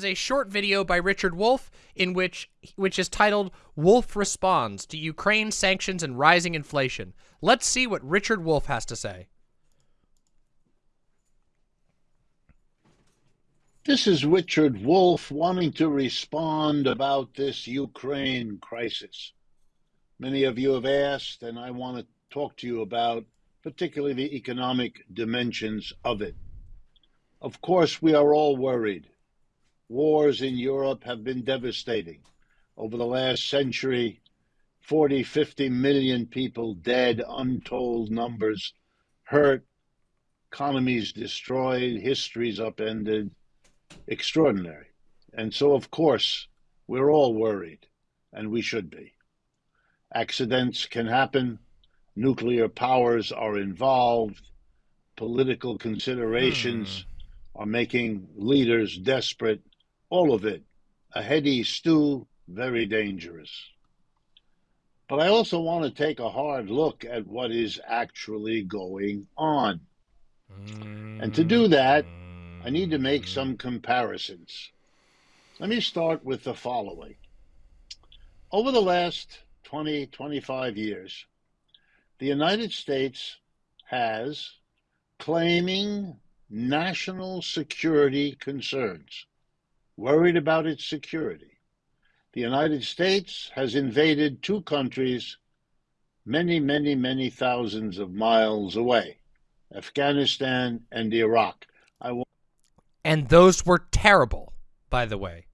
is a short video by Richard Wolff in which which is titled Wolff Responds to Ukraine Sanctions and Rising Inflation. Let's see what Richard Wolff has to say. This is Richard Wolff wanting to respond about this Ukraine crisis. Many of you have asked, and I want to talk to you about particularly the economic dimensions of it. Of course, we are all worried. Wars in Europe have been devastating. Over the last century, 40, 50 million people dead, untold numbers hurt, economies destroyed, histories upended. Extraordinary. And so, of course, we're all worried, and we should be. Accidents can happen, nuclear powers are involved, political considerations hmm. are making leaders desperate, all of it a heady stew, very dangerous. But I also want to take a hard look at what is actually going on. And to do that, I need to make some comparisons. Let me start with the following. Over the last 20, 25 years, the United States has claiming national security concerns, worried about its security. The United States has invaded two countries many, many, many thousands of miles away Afghanistan and Iraq. I and those were terrible, by the way.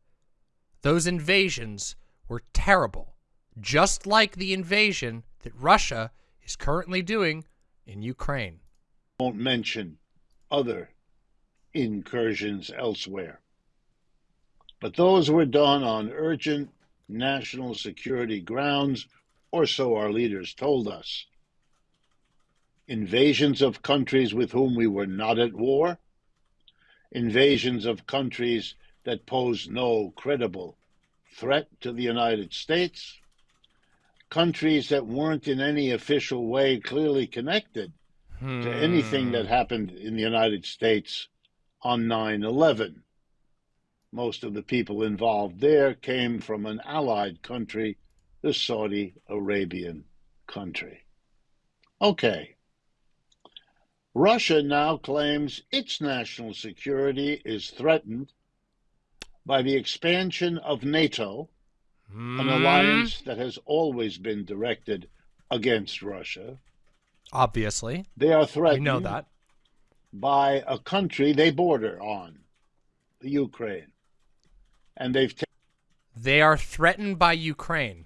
Those invasions were terrible, just like the invasion that Russia is currently doing in Ukraine. Won't mention other incursions elsewhere. But those were done on urgent national security grounds, or so our leaders told us. Invasions of countries with whom we were not at war, invasions of countries that posed no credible threat to the United States, countries that weren't in any official way clearly connected hmm. to anything that happened in the United States on 9 11. Most of the people involved there came from an allied country, the Saudi Arabian country. Okay. Russia now claims its national security is threatened by the expansion of NATO mm. an alliance that has always been directed against Russia. Obviously. They are threatened we know that. by a country they border on, the Ukraine. And they've They are threatened by Ukraine.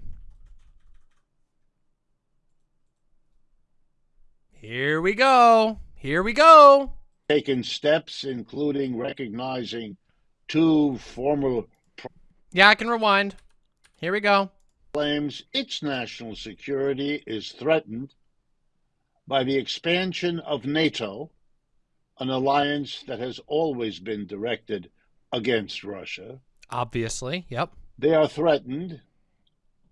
Here we go. Here we go. Taken steps, including recognizing two former. Yeah, I can rewind. Here we go. Claims its national security is threatened by the expansion of NATO, an alliance that has always been directed against Russia. Obviously, yep. They are threatened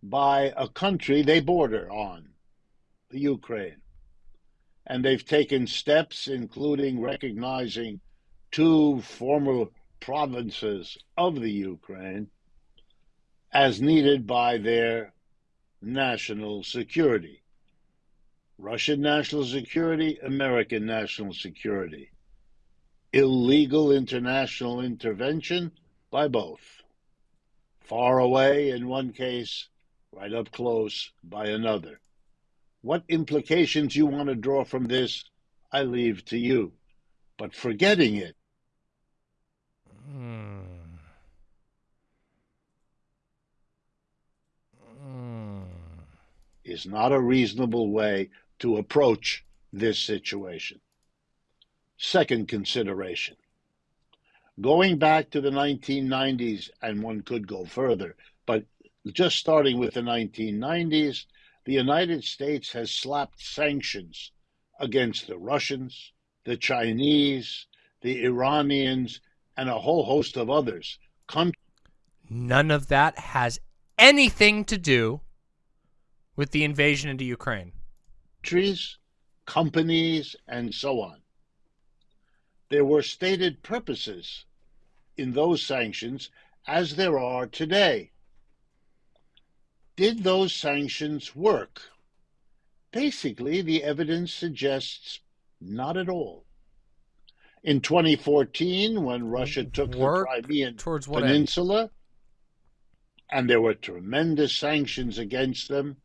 by a country they border on, the Ukraine. And they've taken steps, including recognizing two former provinces of the Ukraine as needed by their national security. Russian national security, American national security. Illegal international intervention by both. Far away in one case, right up close by another. What implications you want to draw from this, I leave to you. But forgetting it. Hmm. is not a reasonable way to approach this situation. Second consideration. Going back to the 1990s, and one could go further, but just starting with the 1990s, the United States has slapped sanctions against the Russians, the Chinese, the Iranians, and a whole host of others. Come None of that has anything to do with the invasion into Ukraine? Trees, companies, and so on. There were stated purposes in those sanctions as there are today. Did those sanctions work? Basically, the evidence suggests not at all. In 2014, when Russia took Work the Crimean towards what end? Peninsula, and there were tremendous sanctions against them,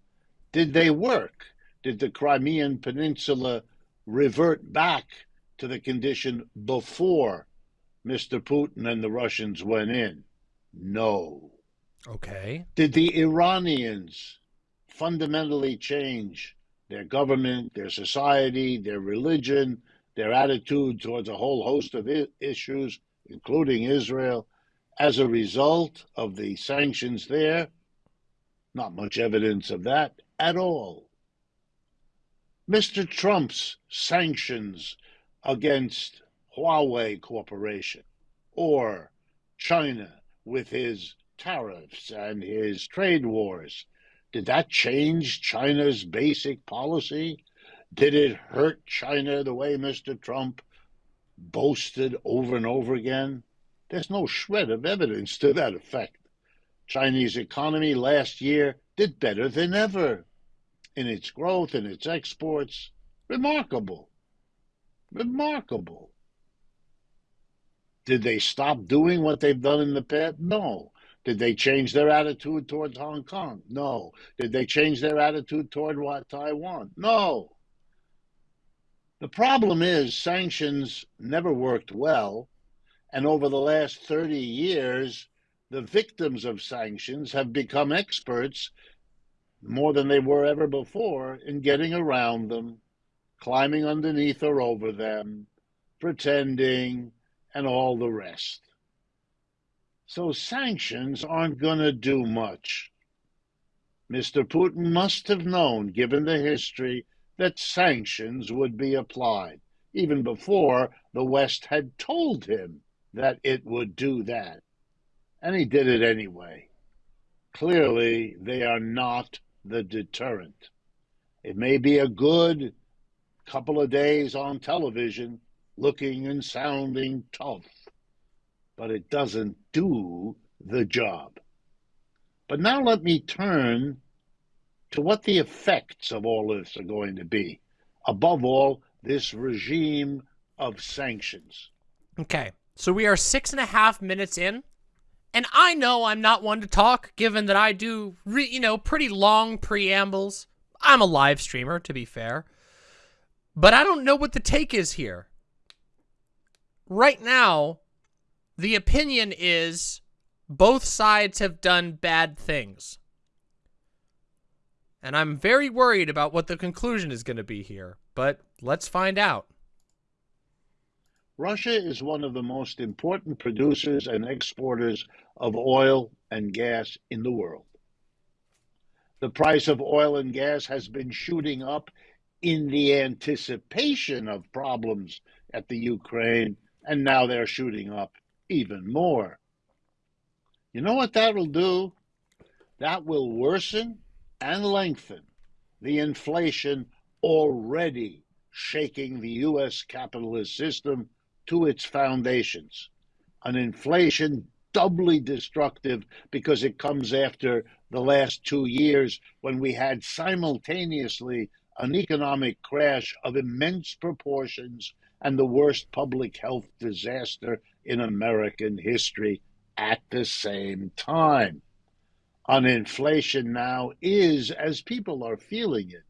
did they work? Did the Crimean Peninsula revert back to the condition before Mr. Putin and the Russians went in? No. Okay. Did the Iranians fundamentally change their government, their society, their religion, their attitude towards a whole host of I- issues, including Israel, as a result of the sanctions there? Not much evidence of that at all. Mr. Trump's sanctions against Huawei Corporation or China with his tariffs and his trade wars. Did that change China's basic policy? Did it hurt China the way Mr. Trump boasted over and over again? There's no shred of evidence to that effect. Chinese economy last year did better than ever in its growth and its exports. Remarkable. Remarkable. Did they stop doing what they've done in the past? No. Did they change their attitude towards Hong Kong? No. Did they change their attitude toward what, Taiwan? No. The problem is sanctions never worked well, and over the last 30 years, the victims of sanctions have become experts more than they were ever before in getting around them, climbing underneath or over them, pretending, and all the rest. So sanctions aren't going to do much. Mr. Putin must have known, given the history, that sanctions would be applied, even before the West had told him that it would do that. And he did it anyway. Clearly, they are not the deterrent. It may be a good couple of days on television, looking and sounding tough, but it doesn't do the job. But now let me turn to what the effects of all this are going to be. Above all, this regime of sanctions. Okay. So we are six and a half minutes in. And I know I'm not one to talk, given that I do, you know, pretty long preambles. I'm a live streamer, to be fair. But I don't know what the take is here. Right now, the opinion is both sides have done bad things. And I'm very worried about what the conclusion is going to be here. But let's find out. Russia is one of the most important producers and exporters of oil and gas in the world. The price of oil and gas has been shooting up in the anticipation of problems at the Ukraine, and now they're shooting up even more. You know what that will do? That will worsen and lengthen the inflation already shaking the U.S. capitalist system to its foundations. An inflation doubly destructive because it comes after the last two years when we had simultaneously an economic crash of immense proportions and the worst public health disaster in American history at the same time. On inflation now is, as people are feeling it,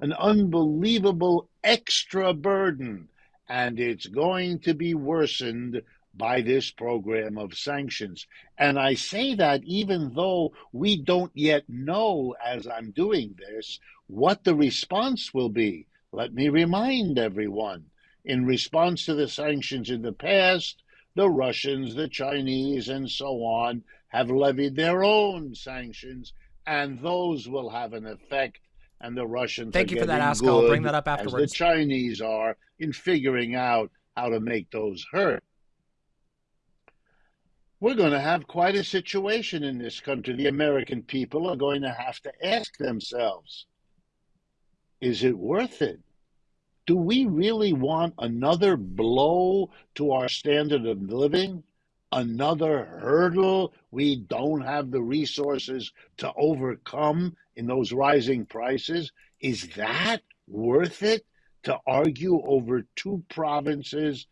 an unbelievable extra burden, and it's going to be worsened by this program of sanctions. And I say that even though we don't yet know, as I'm doing this, what the response will be. Let me remind everyone in response to the sanctions in the past, the Russians, the Chinese, and so on have levied their own sanctions, and those will have an effect. And the Russians Thank are you for that, Ask. I'll bring that up as afterwards. the Chinese are in figuring out how to make those hurt. We're going to have quite a situation in this country. The American people are going to have to ask themselves is it worth it? Do we really want another blow to our standard of living? another hurdle we don't have the resources to overcome in those rising prices? Is that worth it to argue over two provinces?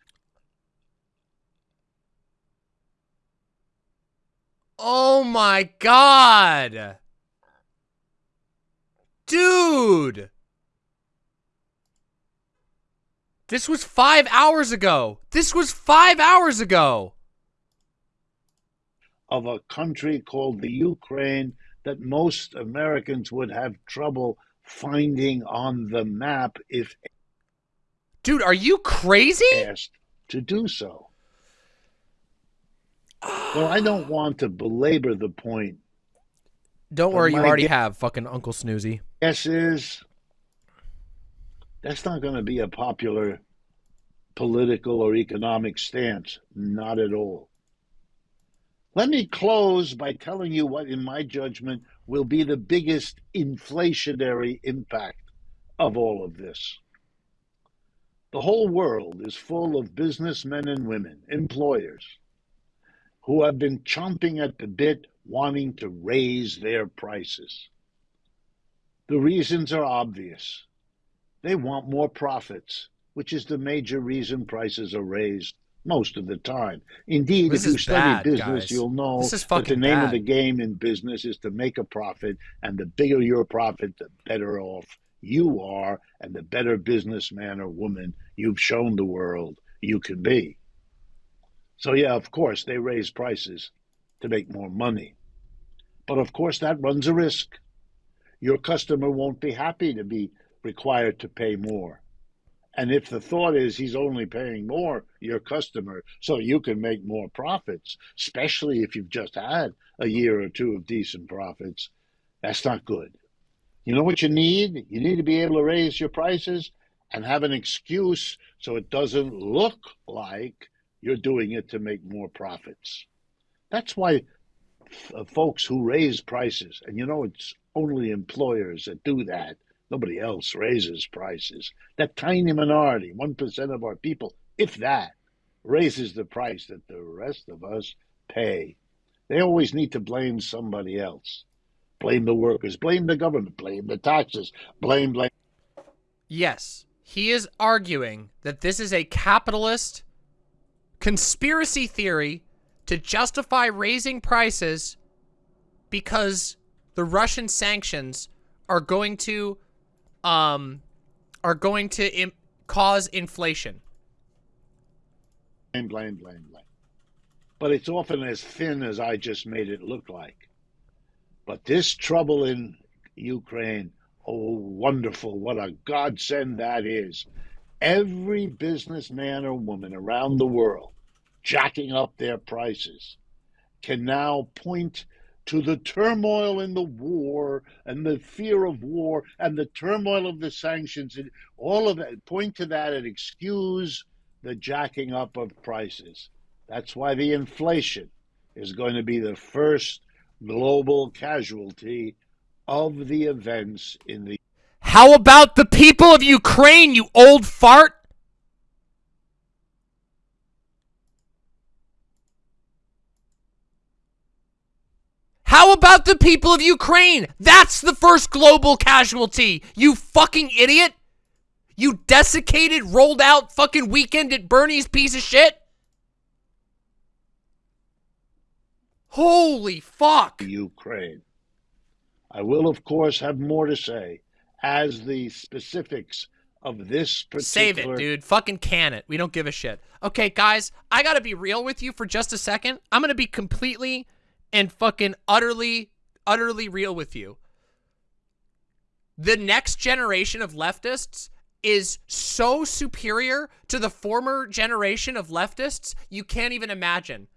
Oh my god! Dude! This was five hours ago. This was five hours ago. Of a country called the Ukraine that most Americans would have trouble finding on the map if Dude, are you crazy? asked to do so. Well, I don't want to belabor the point. Don't worry, you already have, fucking Uncle Snoozy. Guess is that's not going to be a popular political or economic stance. Not at all. Let me close by telling you what, in my judgment, will be the biggest inflationary impact of all of this. The whole world is full of businessmen and women, employers, who have been chomping at the bit wanting to raise their prices. The reasons are obvious. They want more profits, which is the major reason prices are raised most of the time. Indeed, This if you study bad, business, guys. you'll know that the name of the game in business is to make a profit, and the bigger your profit, the better off you are, and the better businessman or woman you've shown the world you can be. So, yeah, of course, they raise prices to make more money. But of course, that runs a risk. Your customer won't be happy to be required to pay more. And if the thought is he's only paying more, your customer, so you can make more profits, especially if you've just had a year or two of decent profits, that's not good. You know what you need? You need to be able to raise your prices and have an excuse so it doesn't look like you're doing it to make more profits. That's why folks who raise prices, and you know it's only employers that do that. Nobody else raises prices. That tiny minority, 1% of our people, if that, raises the price that the rest of us pay. They always need to blame somebody else. Blame the workers, blame the government, blame the taxes, blame, blame. Yes, he is arguing that this is a capitalist conspiracy theory to justify raising prices because the Russian sanctions are going to um are going to Im- cause inflation. blame, blame, blame, blame. But it's often as thin as I just made it look like. But this trouble in Ukraine, oh, wonderful. What a godsend that is. Every businessman or woman around the world jacking up their prices can now point to the turmoil in the war and the fear of war and the turmoil of the sanctions and all of that point to that and excuse the jacking up of prices that's why the inflation is going to be the first global casualty of the events in the How about the people of Ukraine, you old fart? How about the people of Ukraine? That's the first global casualty, you fucking idiot! You desiccated, rolled out fucking weekend at Bernie's piece of shit! Holy fuck! Ukraine. I will, of course, have more to say as the specifics of this particular. Save it, dude. Fucking can it. We don't give a shit. Okay, guys, I gotta be real with you for just a second. I'm gonna be completely and fucking utterly, utterly real with you. The next generation of leftists is so superior to the former generation of leftists, you can't even imagine.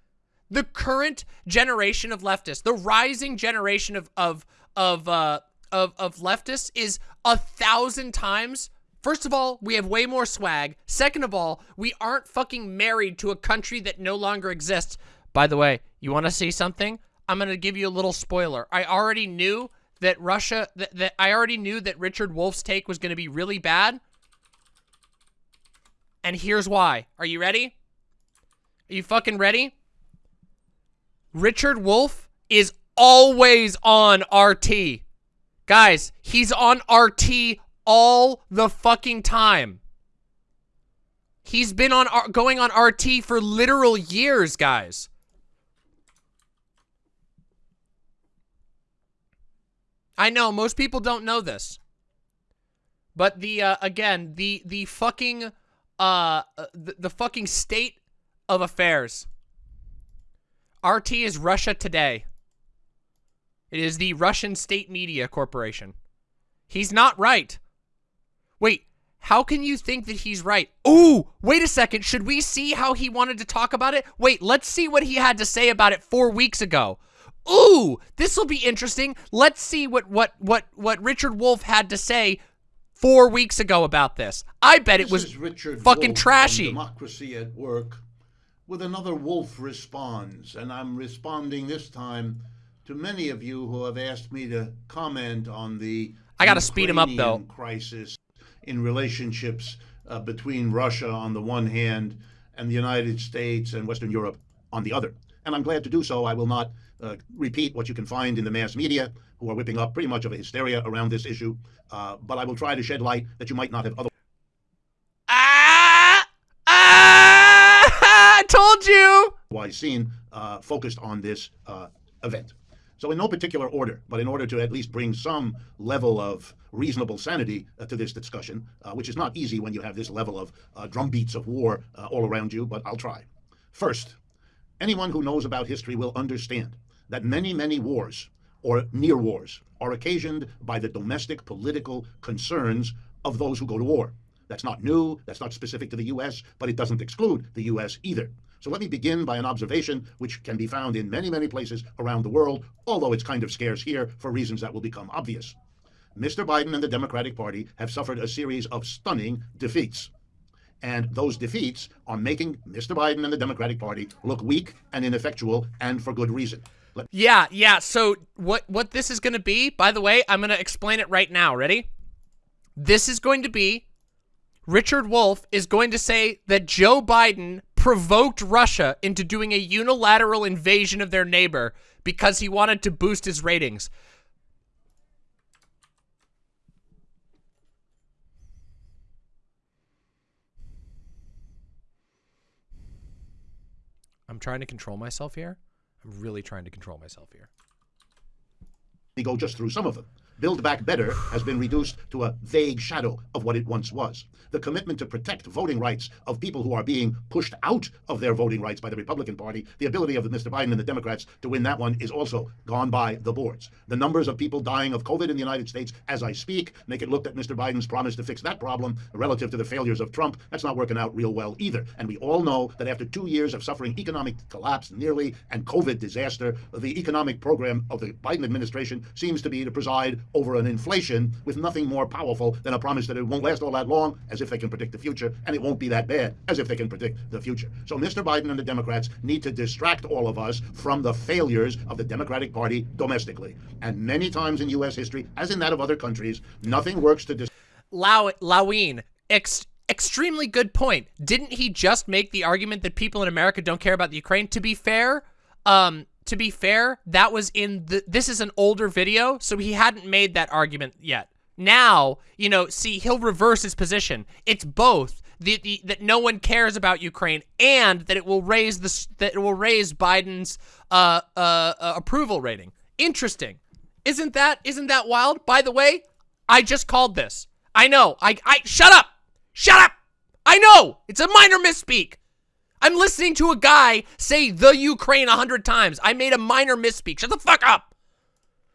The current generation of leftists, the rising generation of of of uh of of leftists is a thousand times First of all, we have way more swag. Second of all, we aren't fucking married to a country that no longer exists. By the way, you want to see something? I'm going to give you a little spoiler. I already knew that Russia, that, that I already knew that Richard Wolff's take was going to be really bad. And here's why. Are you ready? Are you fucking ready? Richard Wolff is always on RT. Guys, he's on RT all the fucking time. He's been on uh, going on RT for literal years, guys. I know most people don't know this. But the uh, again, the the fucking uh the, the fucking state of affairs. RT is Russia Today. It is the Russian State Media Corporation. He's not right. Wait, how can you think that he's right? Ooh, wait a second. Should we see how he wanted to talk about it? Wait, let's see what he had to say about it four weeks ago. Ooh, this will be interesting. Let's see what what what what Richard Wolff had to say four weeks ago about this. I bet this it was Richard fucking Wolff trashy. Democracy at work with another Wolff responds, and I'm responding this time to many of you who have asked me to comment on the I got to speed him up though. Crisis in relationships uh, between Russia on the one hand and the United States and Western Europe on the other. And I'm glad to do so. I will not uh, repeat what you can find in the mass media, who are whipping up pretty much of a hysteria around this issue. Uh, but I will try to shed light that you might not have otherwise. Ah! Ah! I told you! Wise seen uh, focused on this uh, event. So, in no particular order, but in order to at least bring some level of reasonable sanity uh, to this discussion, uh, which is not easy when you have this level of uh, drumbeats of war uh, all around you, but I'll try. First, anyone who knows about history will understand that many, many wars or near wars are occasioned by the domestic political concerns of those who go to war. That's not new, that's not specific to the US, but it doesn't exclude the US either. So let me begin by an observation which can be found in many, many places around the world, although it's kind of scarce here for reasons that will become obvious. Mr. Biden and the Democratic Party have suffered a series of stunning defeats. And those defeats are making Mr. Biden and the Democratic Party look weak and ineffectual, and for good reason. Let yeah, yeah. So what what this is going to be, by the way, I'm going to explain it right now. Ready? This is going to be Richard Wolff is going to say that Joe Biden provoked Russia into doing a unilateral invasion of their neighbor because he wanted to boost his ratings. I'm trying to control myself here. Really trying to control myself here. We go just through some of them. Build Back Better has been reduced to a vague shadow of what it once was. The commitment to protect voting rights of people who are being pushed out of their voting rights by the Republican Party, the ability of Mr. Biden and the Democrats to win that one is also gone by the boards. The numbers of people dying of COVID in the United States as I speak make it look that Mr. Biden's promise to fix that problem relative to the failures of Trump, that's not working out real well either. And we all know that after two years of suffering economic collapse nearly and COVID disaster, the economic program of the Biden administration seems to be to preside over an inflation with nothing more powerful than a promise that it won't last all that long, as if they can predict the future, and it won't be that bad, as if they can predict the future. So Mr. Biden and the Democrats need to distract all of us from the failures of the Democratic Party domestically. And many times in U.S. history, as in that of other countries, nothing works to. Dis- Lau- Lawine, ex- extremely good point. Didn't he just make the argument that people in America don't care about the Ukraine? To be fair, um, to be fair, that was in the, this is an older video, so he hadn't made that argument yet. Now, you know, see, he'll reverse his position. It's both the, the, that no one cares about Ukraine and that it will raise the that it will raise Biden's uh, uh, uh, approval rating. Interesting, isn't that isn't that wild? By the way, I just called this. I know. I I shut up. Shut up. I know. It's a minor misspeak. I'm listening to a guy say the Ukraine a hundred times. I made a minor misspeak. Shut the fuck up.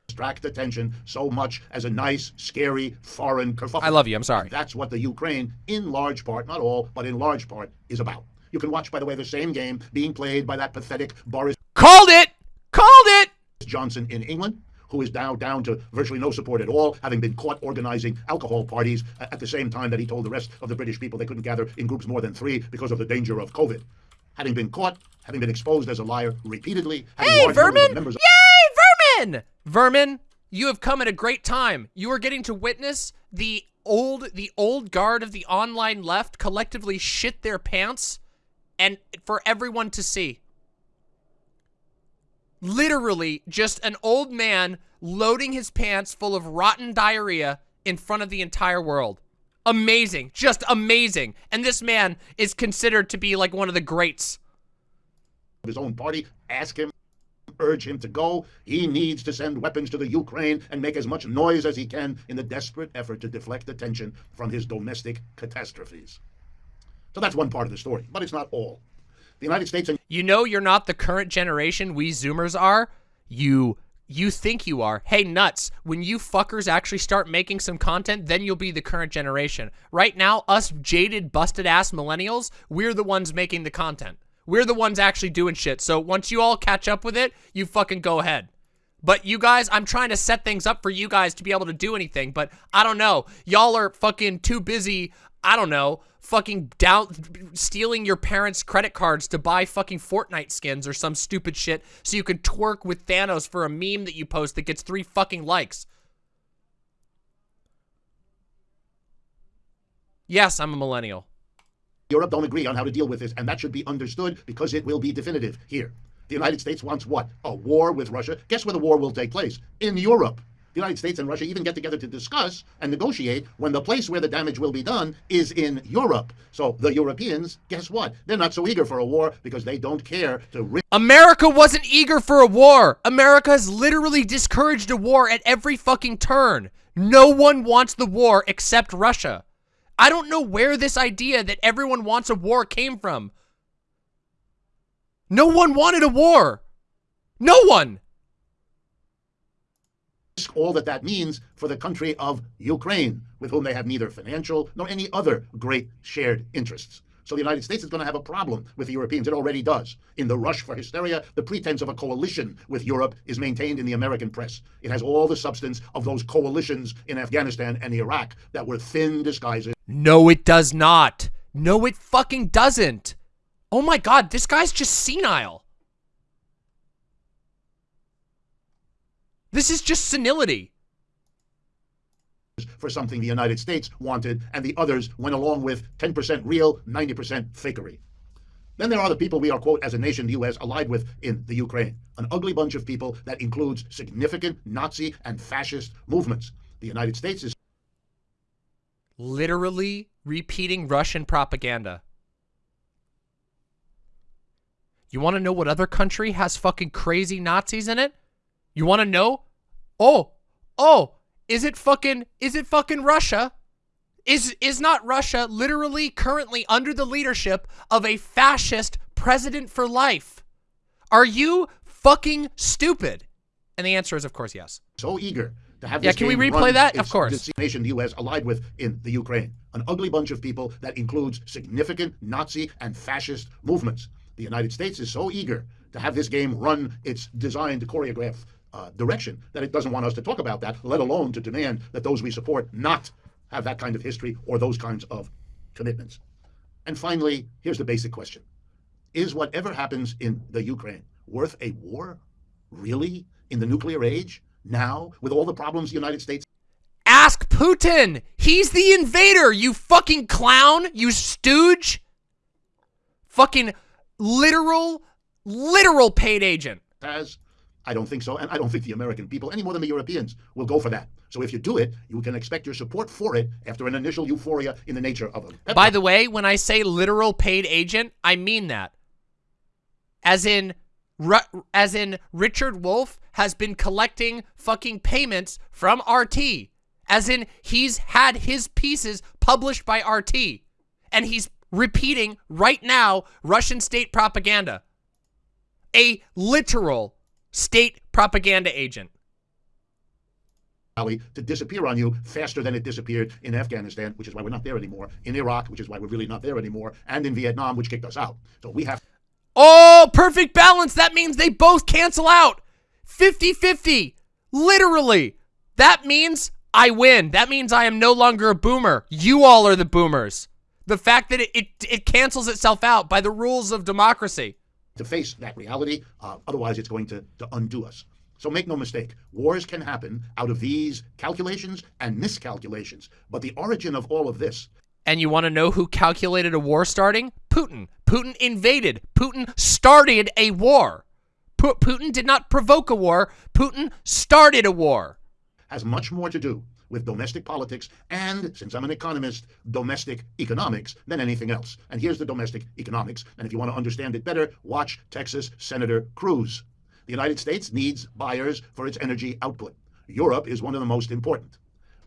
Distract attention so much as a nice, scary, foreign kerfuffle. I love you. I'm sorry. That's what the Ukraine, in large part, not all, but in large part, is about. You can watch, by the way, the same game being played by that pathetic Boris. Called it. Called it. Johnson in England who is now down to virtually no support at all, having been caught organizing alcohol parties uh, at the same time that he told the rest of the British people they couldn't gather in groups more than three because of the danger of COVID. Having been caught, having been exposed as a liar repeatedly. Hey, Vermin! Yay, Vermin! Vermin, you have come at a great time. You are getting to witness the old, the old guard of the online left collectively shit their pants and for everyone to see. Literally, just an old man loading his pants full of rotten diarrhea in front of the entire world. Amazing. Just amazing. And this man is considered to be like one of the greats. His own party, ask him, urge him to go. He needs to send weapons to the Ukraine and make as much noise as he can in the desperate effort to deflect attention from his domestic catastrophes. So that's one part of the story, but it's not all. The United States and You know you're not the current generation we Zoomers are. You you think you are. Hey, nuts. When you fuckers actually start making some content, then you'll be the current generation. Right now, us jaded, busted-ass millennials, we're the ones making the content. We're the ones actually doing shit. So once you all catch up with it, you fucking go ahead. But you guys, I'm trying to set things up for you guys to be able to do anything, but I don't know. Y'all are fucking too busy, I don't know, fucking down stealing your parents' credit cards to buy fucking Fortnite skins or some stupid shit so you can twerk with Thanos for a meme that you post that gets three fucking likes. Yes, I'm a millennial. Europe don't agree on how to deal with this, and that should be understood because it will be definitive here. The United States wants what? A war with Russia. Guess where the war will take place? In Europe. The United States and Russia even get together to discuss and negotiate when the place where the damage will be done is in Europe. So the Europeans, guess what? They're not so eager for a war because they don't care to America wasn't eager for a war. America has literally discouraged a war at every fucking turn. No one wants the war except Russia. I don't know where this idea that everyone wants a war came from. No one wanted a war. No one. All that that means for the country of Ukraine, with whom they have neither financial nor any other great shared interests. So the United States is going to have a problem with the Europeans. It already does. In the rush for hysteria, the pretense of a coalition with Europe is maintained in the American press. It has all the substance of those coalitions in Afghanistan and Iraq that were thin disguises. No, it does not. No, it fucking doesn't. Oh my god, this guy's just senile. This is just senility. for something the United States wanted, and the others went along with 10% real, 90% fakery. Then there are the people we are, quote, as a nation, the U.S., allied with in the Ukraine. An ugly bunch of people that includes significant Nazi and fascist movements. The United States is Literally repeating Russian propaganda. You want to know what other country has fucking crazy Nazis in it? You want to know? Oh, oh, is it fucking, is it fucking Russia? Is, is not Russia literally currently under the leadership of a fascist president for life? Are you fucking stupid? And the answer is, of course, yes. so eager to have this Yeah, can we replay that? Of course. this nation the U.S. allied with in the Ukraine. An ugly bunch of people that includes significant Nazi and fascist movements. The United States is so eager to have this game run its designed to choreograph uh, direction that it doesn't want us to talk about that, let alone to demand that those we support not have that kind of history or those kinds of commitments. And finally, here's the basic question. Is whatever happens in the Ukraine worth a war? Really? In the nuclear age? Now? With all the problems the United States Ask Putin. He's the invader, you fucking clown, you stooge. Fucking literal, literal paid agent. has? I don't think so. And I don't think the American people, any more than the Europeans, will go for that. So if you do it, you can expect your support for it after an initial euphoria in the nature of a. By the way, when I say literal paid agent, I mean that. As in, as in Richard Wolff has been collecting fucking payments from RT. As in, he's had his pieces published by RT. And he's repeating right now Russian state propaganda. A literal state propaganda agent. To disappear on you faster than it disappeared in Afghanistan, which is why we're not there anymore, in Iraq, which is why we're really not there anymore, and in Vietnam, which kicked us out. So we have Oh, perfect balance. That means they both cancel out. 50-50. Literally. That means I win. That means I am no longer a boomer. You all are the boomers. The fact that it, it, it cancels itself out by the rules of democracy. To face that reality. Uh, otherwise, it's going to, to undo us. So make no mistake, wars can happen out of these calculations and miscalculations. But the origin of all of this And you want to know who calculated a war starting? Putin. Putin invaded. Putin started a war. Putin did not provoke a war. Putin started a war. Has much more to do with domestic politics and, since I'm an economist, domestic economics than anything else. And here's the domestic economics. And if you want to understand it better, watch Texas Senator Cruz. The United States needs buyers for its energy output. Europe is one of the most important.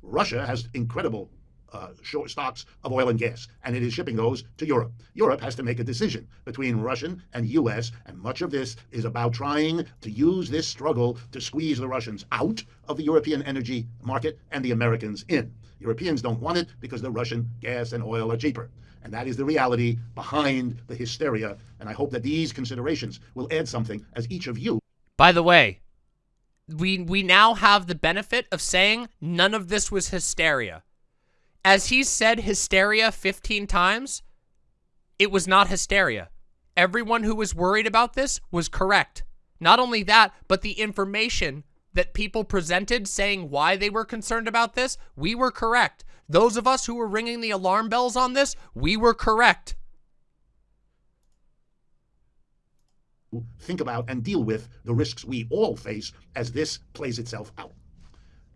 Russia has incredible uh, stocks of oil and gas, and it is shipping those to Europe. Europe has to make a decision between Russian and U.S., and much of this is about trying to use this struggle to squeeze the Russians out of the European energy market and the Americans in. Europeans don't want it because the Russian gas and oil are cheaper. And that is the reality behind the hysteria. And I hope that these considerations will add something as each of you. By the way, we we now have the benefit of saying none of this was hysteria as he said hysteria 15 times, it was not hysteria. Everyone who was worried about this was correct. Not only that, but the information that people presented saying why they were concerned about this, we were correct. Those of us who were ringing the alarm bells on this, we were correct. Think about and deal with the risks we all face as this plays itself out.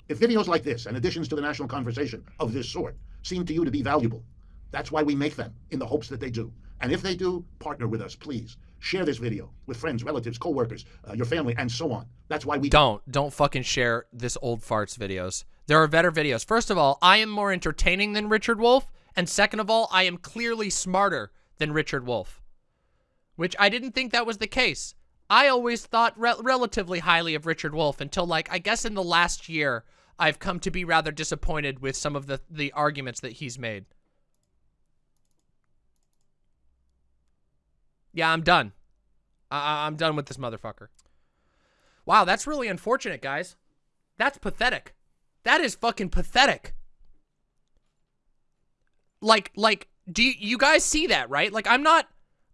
If videos like this and additions to the national conversation of this sort seem to you to be valuable, that's why we make them, in the hopes that they do. And if they do, partner with us, please. Share this video with friends, relatives, co-workers, uh, your family, and so on. That's why we don't don't fucking share this old farts videos. There are better videos. First of all, I am more entertaining than Richard Wolff, and second of all, I am clearly smarter than Richard Wolff, which I didn't think that was the case. I always thought re relatively highly of Richard Wolff until like I guess in the last year I've come to be rather disappointed with some of the, the arguments that he's made. Yeah, I'm done. I I'm done with this motherfucker. Wow, that's really unfortunate, guys. That's pathetic. That is fucking pathetic. Like, like, do you, you guys see that, right? Like, I'm not,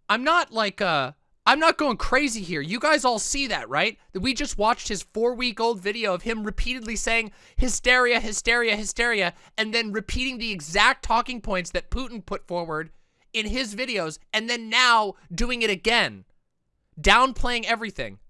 I'm not like, uh, I'm not going crazy here. You guys all see that, right? That we just watched his four-week-old video of him repeatedly saying hysteria, hysteria, hysteria, and then repeating the exact talking points that Putin put forward in his videos, and then now doing it again. Downplaying everything.